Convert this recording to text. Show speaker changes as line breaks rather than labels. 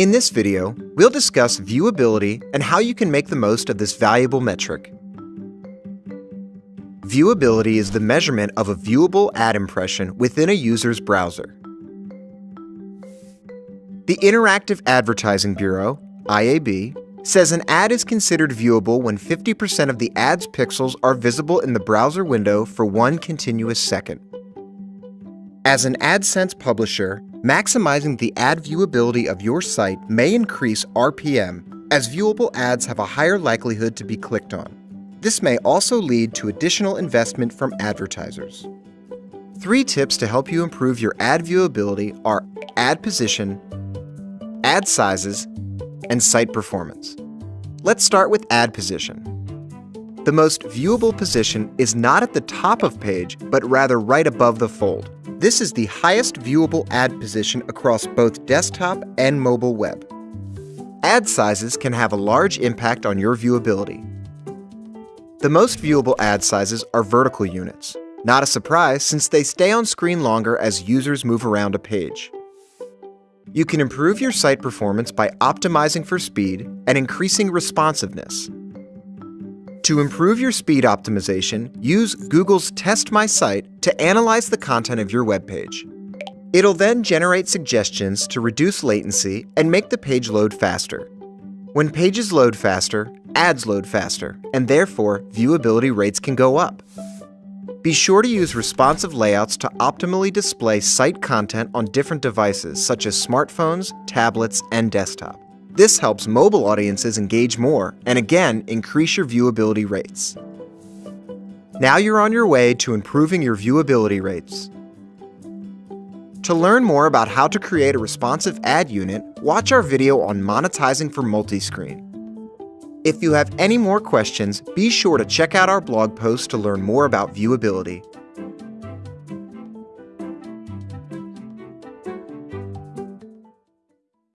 In this video, we'll discuss viewability and how you can make the most of this valuable metric. Viewability is the measurement of a viewable ad impression within a user's browser. The Interactive Advertising Bureau, IAB, says an ad is considered viewable when 50% of the ad's pixels are visible in the browser window for one continuous second. As an AdSense publisher, maximizing the ad viewability of your site may increase RPM, as viewable ads have a higher likelihood to be clicked on. This may also lead to additional investment from advertisers. Three tips to help you improve your ad viewability are ad position, ad sizes, and site performance. Let's start with ad position. The most viewable position is not at the top of page, but rather right above the fold. This is the highest viewable ad position across both desktop and mobile web. Ad sizes can have a large impact on your viewability. The most viewable ad sizes are vertical units. Not a surprise since they stay on screen longer as users move around a page. You can improve your site performance by optimizing for speed and increasing responsiveness. To improve your speed optimization, use Google's Test My Site to analyze the content of your web page. It'll then generate suggestions to reduce latency and make the page load faster. When pages load faster, ads load faster, and therefore viewability rates can go up. Be sure to use responsive layouts to optimally display site content on different devices such as smartphones, tablets, and desktop. This helps mobile audiences engage more and again increase your viewability rates. Now you're on your way to improving your viewability rates. To learn more about how to create a responsive ad unit, watch our video on monetizing for multi-screen. If you have any more questions, be sure to check out our blog post to learn more about viewability.